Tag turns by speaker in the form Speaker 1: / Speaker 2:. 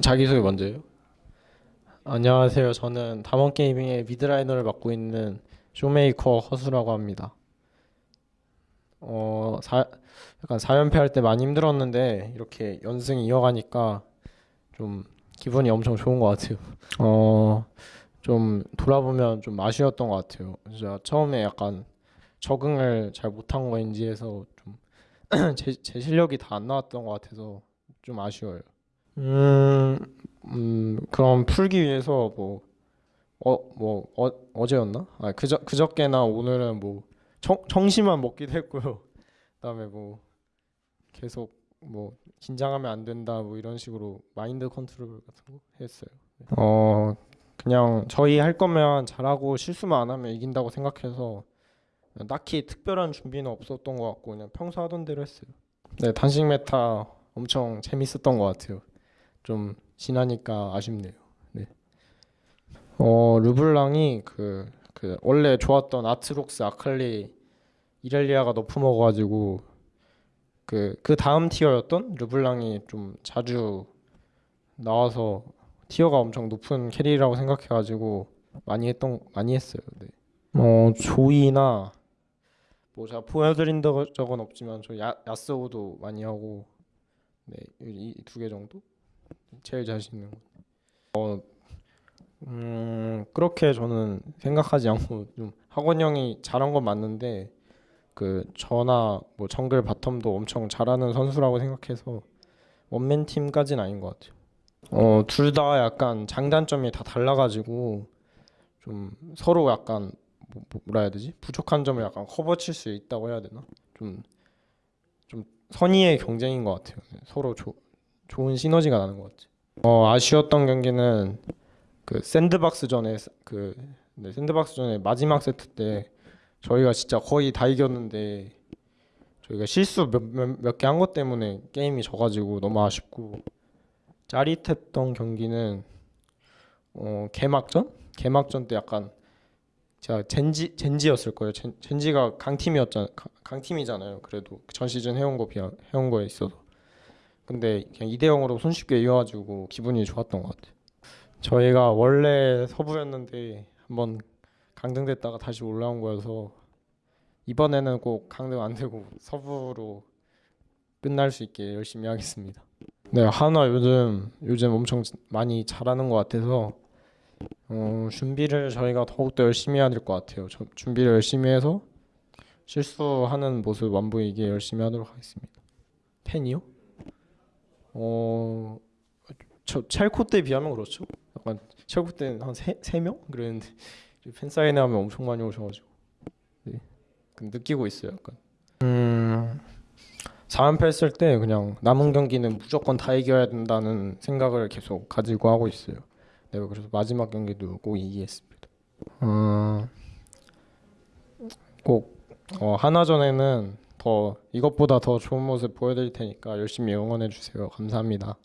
Speaker 1: 자기소개 먼저 요. 안녕하세요. 저는 담원 게이밍의 미드라이너를 맡고 있는 쇼메이커 허수라고 합니다. 어, 사, 약간 4연패 할 때 많이 힘들었는데 이렇게 연승 이어가니까 좀 기분이 엄청 좋은 것 같아요. 어, 좀 돌아보면 좀 아쉬웠던 것 같아요. 진짜 처음에 약간 적응을 잘 못한 거인지 해서 좀 제, 제 실력이 다 안 나왔던 것 같아서 좀 아쉬워요. 음, 음, 그럼 풀기 위해서 뭐, 어, 뭐, 어, 어제였나? 아, 그저, 그저께나 오늘은 뭐, 청, 청심환 먹기도 했고요. 그 다음에 뭐, 계속 뭐, 긴장하면 안 된다, 뭐 이런 식으로 마인드 컨트롤 같은 거 했어요. 어, 그냥 저희 할 거면 잘하고 실수만 안 하면 이긴다고 생각해서 딱히 특별한 준비는 없었던 것 같고 그냥 평소 하던 대로 했어요. 네, 단식 meta 엄청 재밌었던 것 같아요. 좀 지나니까 아쉽네요. 네. 어, 르블랑이 그, 그 원래 좋았던 아트록스, 아칼리, 이렐리아가 nerf 먹어가지고 그, 그 다음 tier였던 르블랑이 좀 자주 나와서 tier가 엄청 높은 carry라고 생각해가지고 많이 했던 많이 했어요. 네. 어, 조이나 뭐 제가 보여드린 적- 적은 없지만 저 야, 야스오도 많이 하고 네, 이 두 개 정도 제일 자신 있는 거. 어, 음, 그렇게 저는 생각하지 않고 좀 학원 형이 잘한 건 맞는데 그 저나 뭐 정글 바텀도 엄청 잘하는 선수라고 생각해서 원맨 팀까지는 아닌 것 같아요. 어, 둘 다 약간 장단점이 다 달라가지고 좀 서로 약간 뭐, 뭐라 해야 되지? 부족한 점을 약간 커버칠 수 있다고 해야 되나? 좀 좀 선의의 경쟁인 것 같아요. 네, 서로 조, 좋은 시너지가 나는 것 같아요. 어, 아쉬웠던 경기는 그 샌드박스 전에 그 네, 샌드박스 전에 마지막 세트 때 저희가 진짜 거의 다 이겼는데 저희가 실수 몇 개 한 것 때문에 게임이 져가지고 너무 아쉽고 짜릿했던 경기는 어, 개막전? 개막전 때 약간 제가 젠지 젠지였을 거예요. 젠, 젠지가 강팀이었잖아. 강- 강팀이잖아요. 그래도 전 시즌 해온 거 비하 해온 거에 있어서. 근데 그냥 2대 0으로 손쉽게 이겨가지고 기분이 좋았던 것 같아요. 저희가 원래 서부였는데 한번 강등됐다가 다시 올라온 거여서 이번에는 꼭 강등 안 되고 서부로 끝날 수 있게 열심히 하겠습니다. 네, 한화 요즘 요즘 엄청 많이 잘하는 것 같아서 어, 준비를 저희가 더욱더 열심히 해야 될 것 같아요. 저, 준비를 열심히 해서 실수하는 모습 안 보이게 열심히 하도록 하겠습니다. 팬이요? 어, 저 첼코 때 비하면 그렇죠. 약간 첼코 때는 한 세 명 그랬는데 팬 사인회 하면 엄청 많이 오셔가지고 네. 그 느끼고 있어요. 약간. 음, 4연패 했을 때 그냥 남은 경기는 무조건 다 이겨야 된다는 생각을 계속 가지고 하고 있어요. 내가 그래서 마지막 경기도 꼭 이기겠습니다. 어, 꼭 어, 하나 전에는 더 이것보다 더 좋은 모습 보여드릴 테니까 열심히 응원해 주세요. 감사합니다.